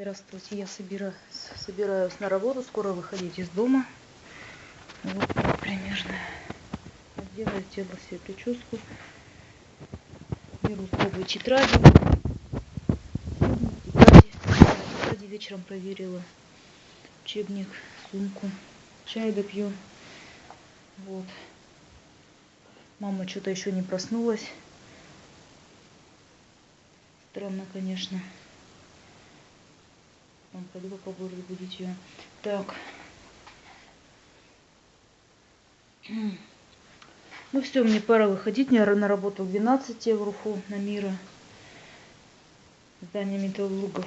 Здравствуйте, я собира... собираюсь на работу, скоро выходить из дома. Вот примерно. Сделаю, сделала себе прическу. Беру тетради. Тетради. Тетради вечером проверила. Учебник, сумку. Чай допью. Вот. Мама что-то еще не проснулась. Странно, конечно. Пойду попробую разбудить ее. Так. Ну все, мне пора выходить. Я на работу в 12 в Руфу, на Мира. Здание металлургов.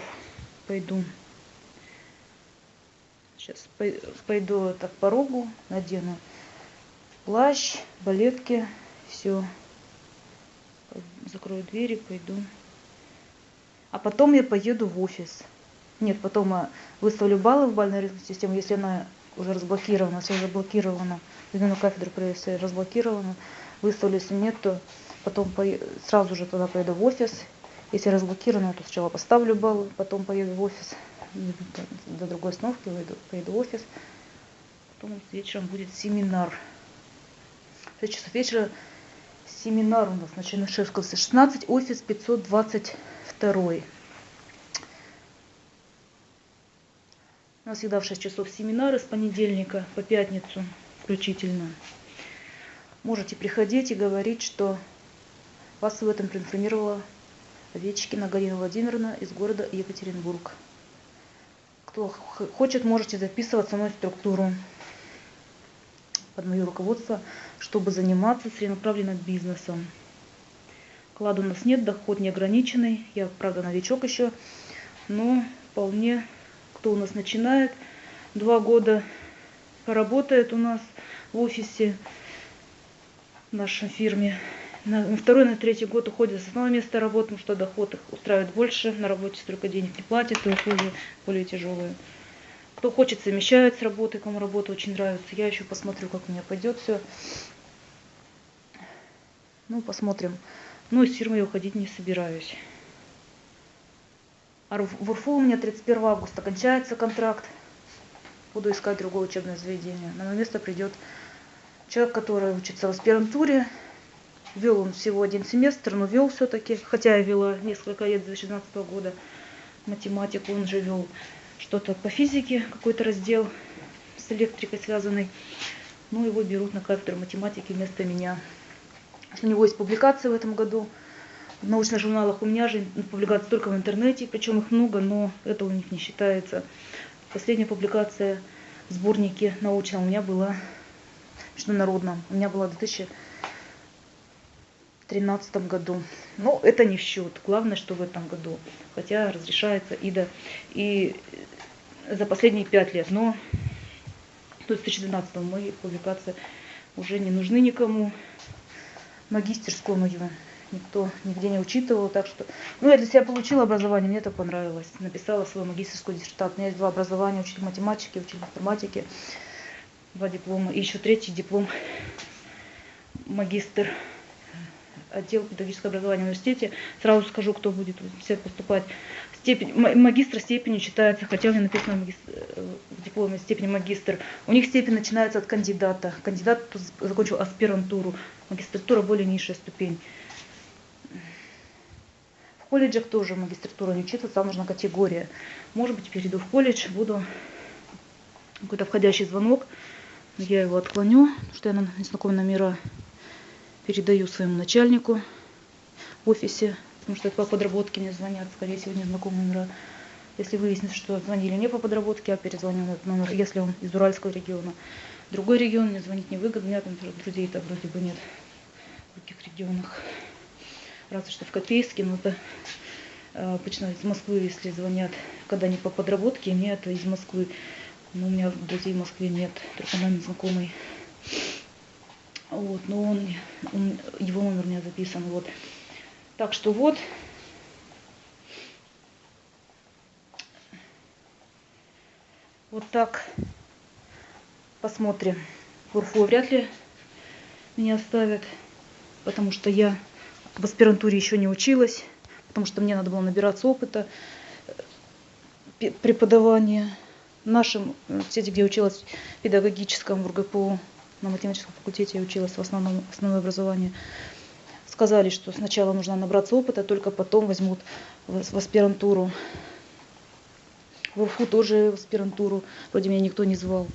Пойду. Сейчас пойду так по порогу, надену плащ, балетки, все. Закрою двери, пойду. А потом я поеду в офис. Нет, потом э, выставлю баллы в бальную систему, если она уже разблокирована, все заблокировано, на кафедру проверки разблокирована, выставлю, если нет, то потом по... сразу же туда поеду в офис. Если разблокировано, то сначала поставлю баллы, потом поеду в офис, до другой остановки поеду, поеду в офис. Потом вечером будет семинар. В 6 часов вечера семинар у нас на Чернышевского 16, офис 522. Нас всегда в 6 часов семинары с понедельника по пятницу включительно. Можете приходить и говорить, что вас в этом проинформировала Овечкина Галина Владимировна из города Екатеринбург. Кто хочет, можете записываться в структуру под мое руководство, чтобы заниматься целенаправленным бизнесом. Клада у нас нет, доход неограниченный. Я, правда, новичок еще, но вполне кто у нас начинает, два года поработает у нас в офисе в нашей фирме. На второй, на третий год уходит с основного места работы, потому что доход их устраивает больше, на работе столько денег не платят, и условия более тяжелые. Кто хочет, совмещает с работой, кому работа очень нравится. Я еще посмотрю, как у меня пойдет все. Ну, посмотрим. Ну, из фирмы я уходить не собираюсь. А в УРФУ у меня 31 августа кончается контракт. Буду искать другое учебное заведение. На мое место придет человек, который учится в аспирантуре. Вел он всего один семестр, но вел все-таки, хотя я вела несколько лет, 2016 года, математику, он же вел что-то по физике, какой-то раздел с электрикой связанный. Ну, его берут на кафедру математики вместо меня. У него есть публикация в этом году в научных журналах у меня же публикации только в интернете, причем их много, но это у них не считается. Последняя публикация в сборнике научном у меня была международном. У меня была в 2013 году. Но это не в счет. Главное, что в этом году. Хотя разрешается ИДА и за последние пять лет. Но в 2012 мои публикации уже не нужны никому. Магистерскую мою никто нигде не учитывал, так что... Ну, я для себя получила образование, мне это понравилось. Написала свою магистрскую диссертацию. У меня есть два образования, учитель математики, учитель информатики, два диплома. И еще третий диплом магистр отдел педагогического образования в университете. Сразу скажу, кто будет все поступать. Степень, магистра степени читается, хотя у меня написано магистр, в дипломе степень магистр. У них степень начинается от кандидата. Кандидат закончил аспирантуру. Магистратура более низшая ступень колледжах тоже магистратура не учиться, там нужна категория. Может быть, перейду в колледж, буду какой-то входящий звонок, я его отклоню, потому что я на незнакомые номера передаю своему начальнику в офисе, потому что по подработке мне звонят, скорее всего, незнакомые номера. Если выяснится, что звонили не по подработке, а перезвонил этот номер, если он из Уральского региона. Другой регион мне звонить невыгодно, у меня там друзей-то вроде бы нет в других регионах разве что в Копейске, но это обычно из Москвы, если звонят, когда не по подработке, мне это из Москвы. Но у меня друзей в Москве нет, только нами знакомый. Вот, но он, он, его номер у меня записан, вот. Так что вот. Вот так. Посмотрим. Курфу вряд ли меня оставят, потому что я в аспирантуре еще не училась, потому что мне надо было набираться опыта. преподавание. В нашем университете, где училась в педагогическом в РГПУ, на математическом факультете я училась в основном основное образование, сказали, что сначала нужно набраться опыта, только потом возьмут в, аспирантуру. В УРФУ тоже в аспирантуру, вроде меня никто не звал.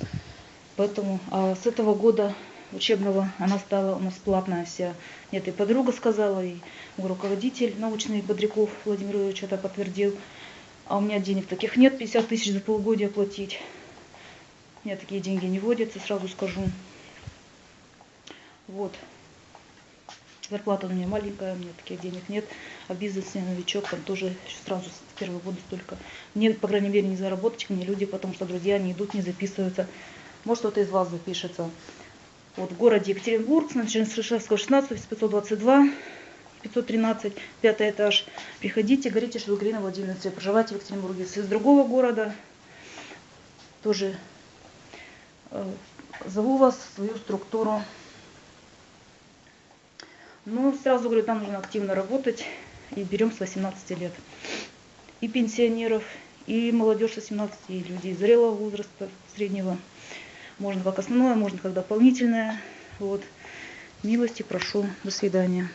Поэтому а с этого года учебного она стала у нас платная вся. Нет, и подруга сказала, и руководитель научный Бодряков Владимир Ильич это подтвердил. А у меня денег таких нет, 50 тысяч за полгодия платить. У меня такие деньги не водятся, сразу скажу. Вот. Зарплата у меня маленькая, у меня таких денег нет. А бизнес я новичок, там тоже сразу с первого года столько. Мне, по крайней мере, не заработать мне люди, потому что друзья не идут, не записываются. Может, кто-то из вас запишется. Вот в городе Екатеринбург, на Чернышевского 16, 522, 513, пятый этаж. Приходите, говорите, что вы Галина Владимировна, проживаете в Екатеринбурге. Если из другого города, тоже э, зову вас свою структуру. Ну, сразу говорю, там нужно активно работать. И берем с 18 лет. И пенсионеров, и молодежь с 18, и людей зрелого возраста, среднего. Можно как основное, можно как дополнительное. Вот. Милости прошу. До свидания.